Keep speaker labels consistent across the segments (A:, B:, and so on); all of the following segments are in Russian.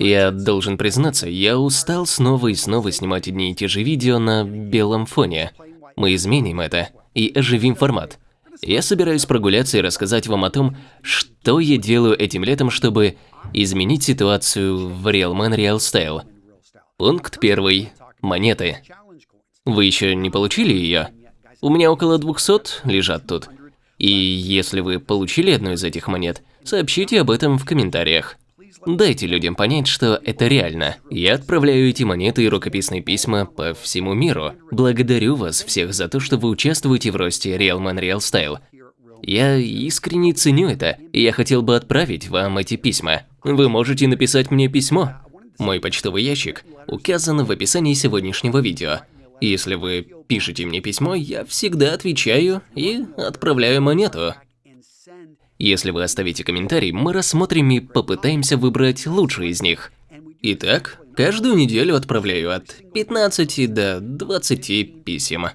A: Я должен признаться, я устал снова и снова снимать одни и те же видео на белом фоне. Мы изменим это и оживим формат. Я собираюсь прогуляться и рассказать вам о том, что я делаю этим летом, чтобы изменить ситуацию в Real Man Real Style. Пункт первый. Монеты. Вы еще не получили ее? У меня около 200 лежат тут. И если вы получили одну из этих монет, сообщите об этом в комментариях. Дайте людям понять, что это реально. Я отправляю эти монеты и рукописные письма по всему миру. Благодарю вас всех за то, что вы участвуете в росте Real Man Real Style. Я искренне ценю это, и я хотел бы отправить вам эти письма. Вы можете написать мне письмо. Мой почтовый ящик указан в описании сегодняшнего видео. Если вы пишете мне письмо, я всегда отвечаю и отправляю монету. Если вы оставите комментарий, мы рассмотрим и попытаемся выбрать лучшие из них. Итак, каждую неделю отправляю от 15 до 20 писем.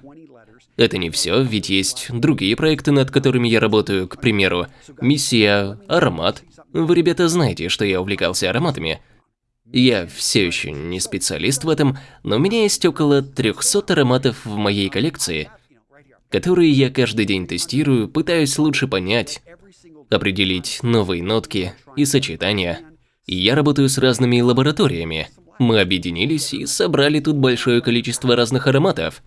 A: Это не все, ведь есть другие проекты, над которыми я работаю, к примеру, миссия «Аромат». Вы, ребята, знаете, что я увлекался ароматами. Я все еще не специалист в этом, но у меня есть около 300 ароматов в моей коллекции, которые я каждый день тестирую, пытаюсь лучше понять, определить новые нотки и сочетания. И я работаю с разными лабораториями. Мы объединились и собрали тут большое количество разных ароматов.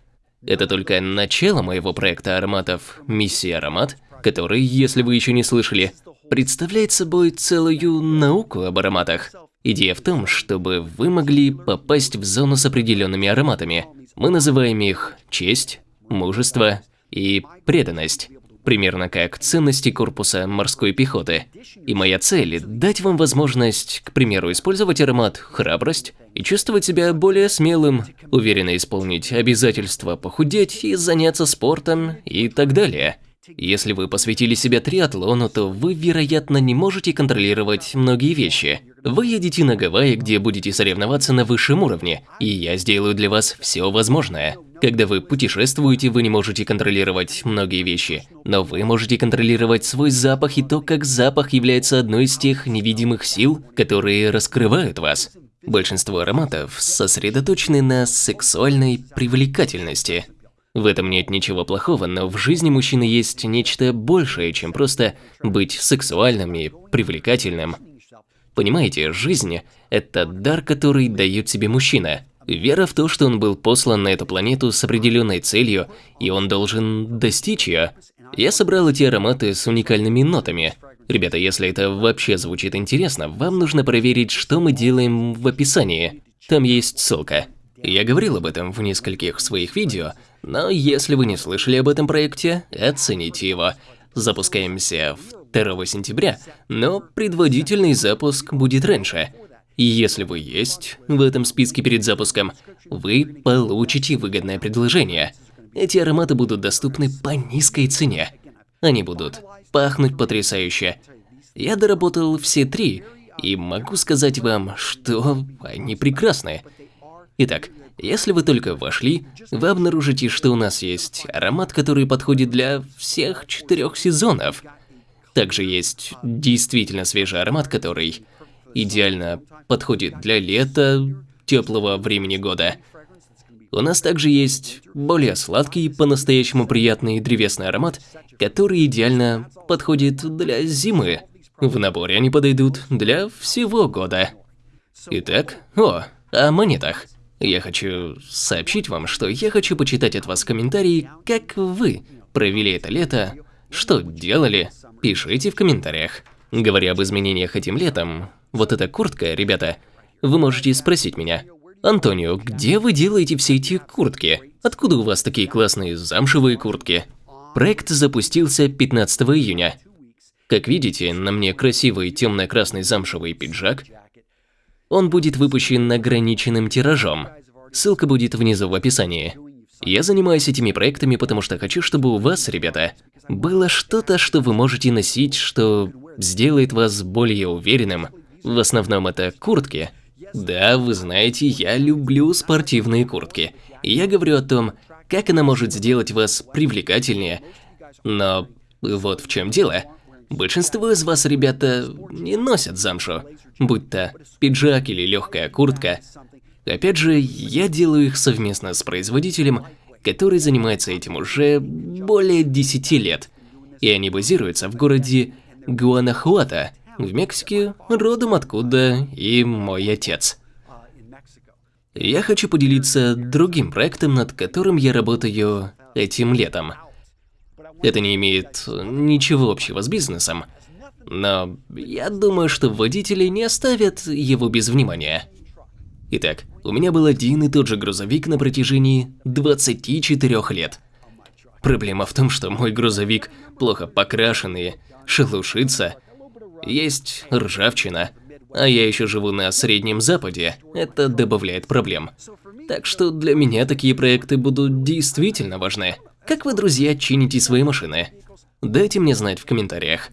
A: Это только начало моего проекта ароматов «Миссия Аромат», который, если вы еще не слышали, представляет собой целую науку об ароматах. Идея в том, чтобы вы могли попасть в зону с определенными ароматами. Мы называем их честь, мужество и преданность примерно как ценности корпуса морской пехоты. И моя цель – дать вам возможность, к примеру, использовать аромат «храбрость» и чувствовать себя более смелым, уверенно исполнить обязательства похудеть и заняться спортом и так далее. Если вы посвятили себя триатлону, то вы, вероятно, не можете контролировать многие вещи. Вы едете на Гавайи, где будете соревноваться на высшем уровне, и я сделаю для вас все возможное. Когда вы путешествуете, вы не можете контролировать многие вещи, но вы можете контролировать свой запах и то, как запах является одной из тех невидимых сил, которые раскрывают вас. Большинство ароматов сосредоточены на сексуальной привлекательности. В этом нет ничего плохого, но в жизни мужчины есть нечто большее, чем просто быть сексуальным и привлекательным. Понимаете, жизнь – это дар, который дает себе мужчина. Вера в то, что он был послан на эту планету с определенной целью, и он должен достичь ее. Я собрал эти ароматы с уникальными нотами. Ребята, если это вообще звучит интересно, вам нужно проверить, что мы делаем в описании. Там есть ссылка. Я говорил об этом в нескольких своих видео, но если вы не слышали об этом проекте, оцените его. Запускаемся 2 сентября, но предводительный запуск будет раньше. И если вы есть в этом списке перед запуском, вы получите выгодное предложение. Эти ароматы будут доступны по низкой цене. Они будут пахнуть потрясающе. Я доработал все три, и могу сказать вам, что они прекрасны. Итак, если вы только вошли, вы обнаружите, что у нас есть аромат, который подходит для всех четырех сезонов. Также есть действительно свежий аромат, который идеально подходит для лета, теплого времени года. У нас также есть более сладкий, по-настоящему приятный древесный аромат, который идеально подходит для зимы. В наборе они подойдут для всего года. Итак, о, о монетах. Я хочу сообщить вам, что я хочу почитать от вас комментарии, как вы провели это лето, что делали, пишите в комментариях. Говоря об изменениях этим летом, вот эта куртка, ребята, вы можете спросить меня, Антонио, где вы делаете все эти куртки? Откуда у вас такие классные замшевые куртки? Проект запустился 15 июня. Как видите, на мне красивый темно-красный замшевый пиджак. Он будет выпущен ограниченным тиражом. Ссылка будет внизу в описании. Я занимаюсь этими проектами, потому что хочу, чтобы у вас, ребята, было что-то, что вы можете носить, что сделает вас более уверенным. В основном это куртки. Да, вы знаете, я люблю спортивные куртки. Я говорю о том, как она может сделать вас привлекательнее. Но вот в чем дело. Большинство из вас, ребята, не носят замшу, будь то пиджак или легкая куртка. Опять же, я делаю их совместно с производителем, который занимается этим уже более 10 лет. И они базируются в городе Гуанахуата, в Мексике, родом откуда и мой отец. Я хочу поделиться другим проектом, над которым я работаю этим летом. Это не имеет ничего общего с бизнесом, но я думаю, что водители не оставят его без внимания. Итак, у меня был один и тот же грузовик на протяжении 24 лет. Проблема в том, что мой грузовик плохо покрашенный, шелушится, есть ржавчина, а я еще живу на Среднем Западе, это добавляет проблем. Так что для меня такие проекты будут действительно важны. Как вы, друзья, чините свои машины? Дайте мне знать в комментариях.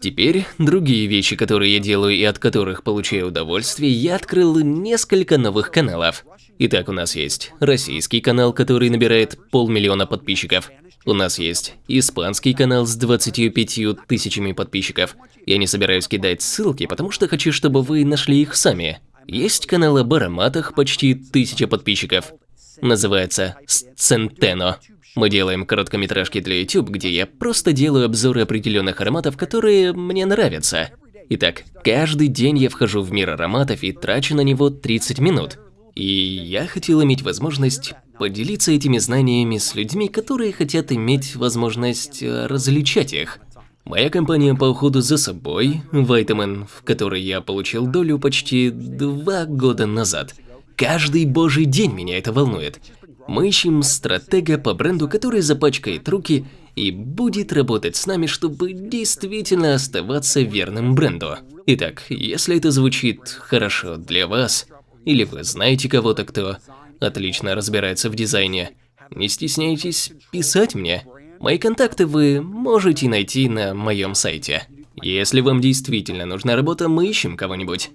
A: Теперь, другие вещи, которые я делаю и от которых получаю удовольствие, я открыл несколько новых каналов. Итак, у нас есть российский канал, который набирает полмиллиона подписчиков. У нас есть испанский канал с 25 тысячами подписчиков. Я не собираюсь кидать ссылки, потому что хочу, чтобы вы нашли их сами. Есть канал об ароматах, почти тысяча подписчиков называется Сцентено. Мы делаем короткометражки для YouTube, где я просто делаю обзоры определенных ароматов, которые мне нравятся. Итак, каждый день я вхожу в мир ароматов и трачу на него 30 минут. И я хотел иметь возможность поделиться этими знаниями с людьми, которые хотят иметь возможность э, различать их. Моя компания по уходу за собой, Vitamin, в которой я получил долю почти два года назад – Каждый божий день меня это волнует. Мы ищем стратега по бренду, который запачкает руки и будет работать с нами, чтобы действительно оставаться верным бренду. Итак, если это звучит хорошо для вас, или вы знаете кого-то, кто отлично разбирается в дизайне, не стесняйтесь писать мне. Мои контакты вы можете найти на моем сайте. Если вам действительно нужна работа, мы ищем кого-нибудь.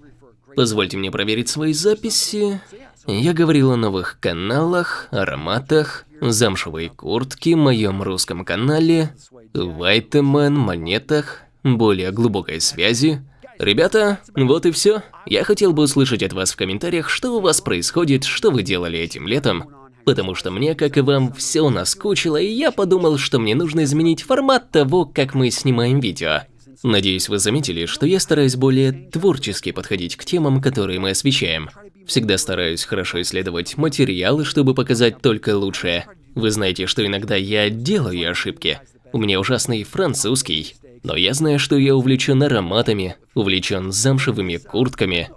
A: Позвольте мне проверить свои записи. Я говорил о новых каналах, ароматах, замшевой куртке, моем русском канале, Вайтемен, монетах, более глубокой связи. Ребята, вот и все. Я хотел бы услышать от вас в комментариях, что у вас происходит, что вы делали этим летом. Потому что мне, как и вам, все наскучило, и я подумал, что мне нужно изменить формат того, как мы снимаем видео. Надеюсь, вы заметили, что я стараюсь более творчески подходить к темам, которые мы освещаем. Всегда стараюсь хорошо исследовать материалы, чтобы показать только лучшее. Вы знаете, что иногда я делаю ошибки. У меня ужасный французский. Но я знаю, что я увлечен ароматами, увлечен замшевыми куртками.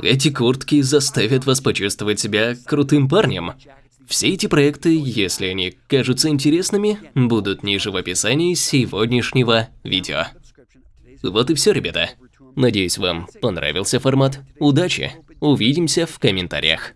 A: Эти куртки заставят вас почувствовать себя крутым парнем. Все эти проекты, если они кажутся интересными, будут ниже в описании сегодняшнего видео. Вот и все, ребята. Надеюсь, вам понравился формат. Удачи! Увидимся в комментариях.